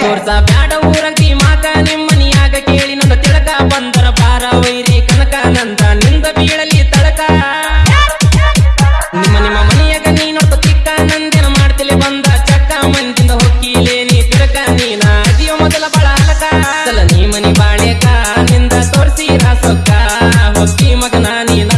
ತೋರ್ಸ ಬ್ಯಾಡ ಊರಂತಿ ಮಾತ ನಿಮ್ಮನಿಯಾಗ ಕೇಳಿ ನನ್ನ ತಿಳಕ ಬಂದರ ಬಾರ ವೈರಿ ಕನಕ ನಂದ, ನಿಂದ ಬೀಳಲಿ ತಳಕ. ನಿಮ್ಮ ನಿಮ್ಮ ಮನೆಯಾಗ ನೀನೊಬ್ಬ ಚಿಕ್ಕ ನಂದಿನ ಮಾಡ್ತಿಲಿ ಬಂದ ಚಕ್ಕ ಮಂದಿಂದ ಹೊಕ್ಕಿಲೆ ನೀ ತಿರಕ ನೀನ ಅದಿಯೋ ಮೊದಲ ಬಾಳ ಅಲಕ ಸಲ ನೀ ಮನಿ ಬಾಳೆಕ, ನಿಂದ ತೋರ್ಸಿ ರಾಸೊಕ್ಕ ಹೊಕ್ಕಿ